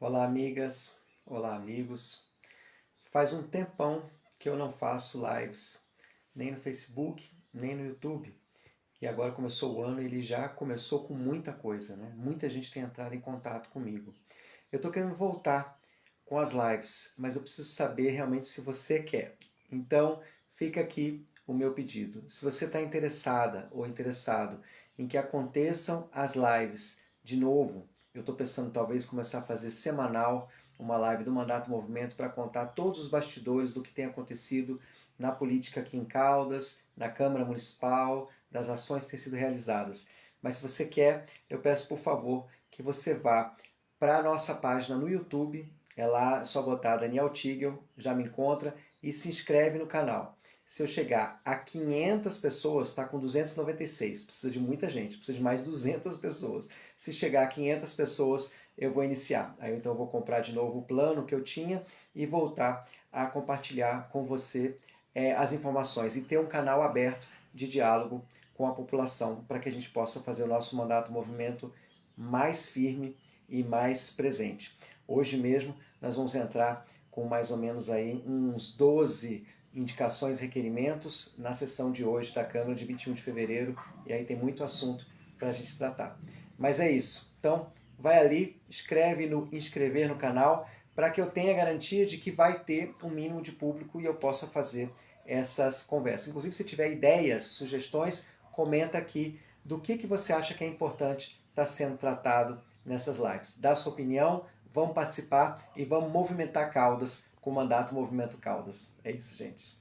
Olá, amigas. Olá, amigos. Faz um tempão que eu não faço lives, nem no Facebook, nem no YouTube. E agora começou o ano e ele já começou com muita coisa, né? Muita gente tem entrado em contato comigo. Eu estou querendo voltar com as lives, mas eu preciso saber realmente se você quer. Então, fica aqui o meu pedido. Se você está interessada ou interessado em que aconteçam as lives de novo, eu estou pensando talvez começar a fazer semanal uma live do Mandato Movimento para contar todos os bastidores do que tem acontecido na política aqui em Caldas, na Câmara Municipal, das ações que têm sido realizadas. Mas se você quer, eu peço por favor que você vá para a nossa página no YouTube, é lá só botar Daniel Tigel, já me encontra, e se inscreve no canal. Se eu chegar a 500 pessoas, está com 296, precisa de muita gente, precisa de mais 200 pessoas. Se chegar a 500 pessoas, eu vou iniciar. Aí então eu vou comprar de novo o plano que eu tinha e voltar a compartilhar com você é, as informações e ter um canal aberto de diálogo com a população para que a gente possa fazer o nosso mandato movimento mais firme e mais presente. Hoje mesmo nós vamos entrar com mais ou menos aí uns 12 indicações requerimentos na sessão de hoje da Câmara de 21 de fevereiro e aí tem muito assunto para a gente tratar. Mas é isso. Então, vai ali, escreve no inscrever no canal para que eu tenha garantia de que vai ter um mínimo de público e eu possa fazer essas conversas. Inclusive, se tiver ideias, sugestões, comenta aqui do que, que você acha que é importante estar tá sendo tratado nessas lives. Dá sua opinião, vamos participar e vamos movimentar Caldas com o mandato Movimento Caldas. É isso, gente.